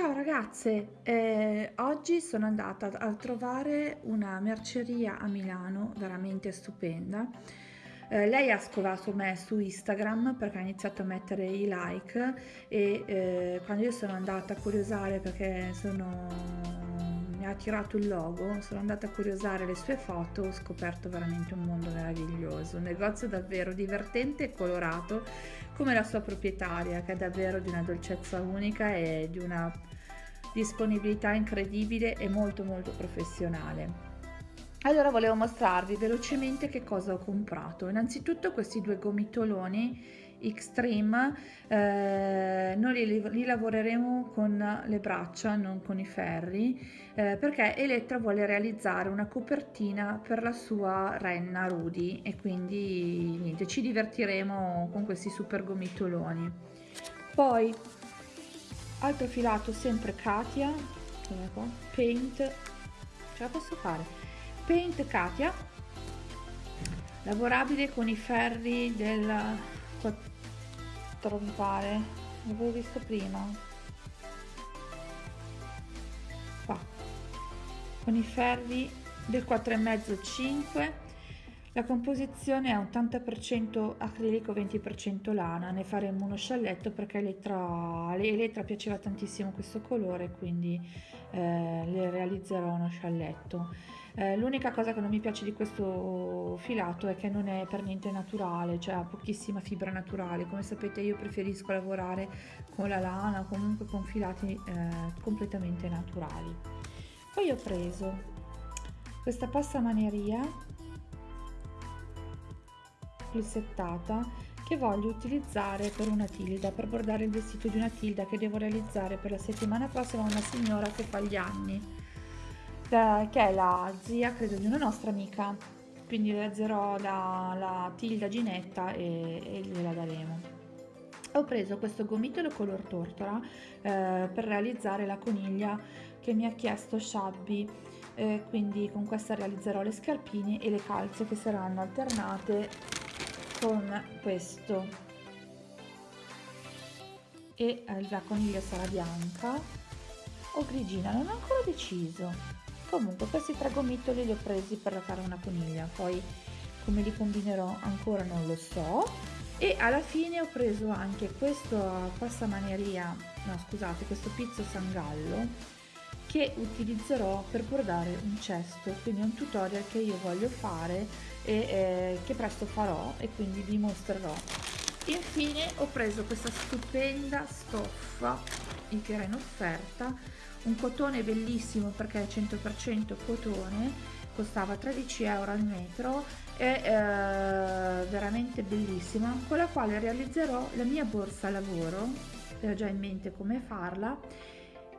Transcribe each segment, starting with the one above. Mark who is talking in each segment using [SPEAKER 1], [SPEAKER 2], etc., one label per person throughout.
[SPEAKER 1] Ciao ragazze, eh, oggi sono andata a trovare una merceria a Milano veramente stupenda. Eh, lei ha scovato me su Instagram perché ha iniziato a mettere i like e eh, quando io sono andata a curiosare perché sono attirato il logo, sono andata a curiosare le sue foto, ho scoperto veramente un mondo meraviglioso, un negozio davvero divertente e colorato come la sua proprietaria che è davvero di una dolcezza unica e di una disponibilità incredibile e molto molto professionale. Allora volevo mostrarvi velocemente che cosa ho comprato. Innanzitutto questi due gomitoloni Extreme eh, noi li, li, lavoreremo con le braccia non con i ferri eh, perché Elettra vuole realizzare una copertina per la sua renna Rudy e quindi niente ci divertiremo con questi super gomitoloni. Poi altro filato sempre Katia paint. Ce la posso fare? Paint Katia lavorabile con i ferri del 4 mi pare l'avevo visto prima. Qua. Con i ferri del 4,5 5 la composizione è 80% acrilico 20% lana. Ne faremo uno scialletto perché Elettra, Elettra piaceva tantissimo questo colore quindi eh, le realizzerò uno scialletto. Eh, l'unica cosa che non mi piace di questo filato è che non è per niente naturale cioè ha pochissima fibra naturale. Come sapete io preferisco lavorare con la lana o comunque con filati eh, completamente naturali. Poi ho preso questa pasta manieria plissettata che voglio utilizzare per una tilda, per bordare il vestito di una tilda che devo realizzare per la settimana prossima una signora che fa gli anni che è la zia credo di una nostra amica. Quindi realizzerò la, la tilda ginetta e, e gliela daremo. Ho preso questo gomitolo color tortora eh, per realizzare la coniglia che mi ha chiesto Shabby. Eh, quindi con questa realizzerò le scarpine e le calze che saranno alternate con questo. E la coniglia sarà bianca o grigina non ho ancora deciso. Comunque questi tre gomitoli li ho presi per fare una coniglia poi come li combinerò ancora non lo so. E alla fine ho preso anche questo passamaneria no scusate questo pizzo sangallo che utilizzerò per bordare un cesto quindi è un tutorial che io voglio fare e eh, che presto farò e quindi vi mostrerò. Infine ho preso questa stupenda stoffa che era in offerta un cotone bellissimo perché è 100% cotone costava 13 euro al metro è eh, veramente bellissima con la quale realizzerò la mia borsa lavoro ho già in mente come farla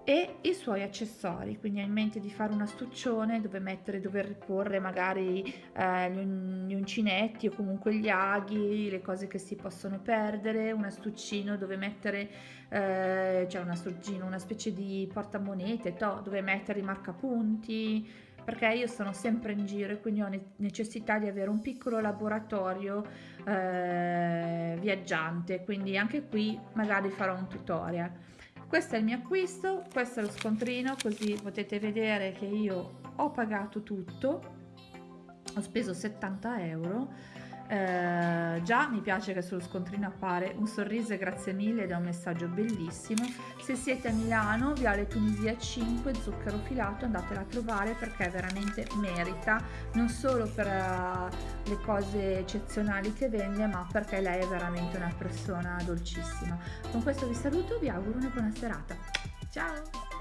[SPEAKER 1] e i suoi accessori quindi ho in mente di fare un astuccione dove mettere dove riporre magari eh, gli uncinetti o comunque gli aghi le cose che si possono perdere un astuccino dove mettere eh, cioè un astuccino una specie di portamonete to, dove mettere i marcapunti perché io sono sempre in giro e quindi ho necessità di avere un piccolo laboratorio eh, viaggiante quindi anche qui magari farò un tutorial questo è il mio acquisto questo è lo scontrino così potete vedere che io ho pagato tutto. Ho speso 70 euro eh, già mi piace che sullo scontrino appare un sorriso e grazie mille ed è un messaggio bellissimo. Se siete a Milano Viale Tunisia 5 zucchero filato andatela a trovare perché veramente merita. Non solo per uh, le cose eccezionali che vende ma perché lei è veramente una persona dolcissima. Con questo vi saluto vi auguro una buona serata. Ciao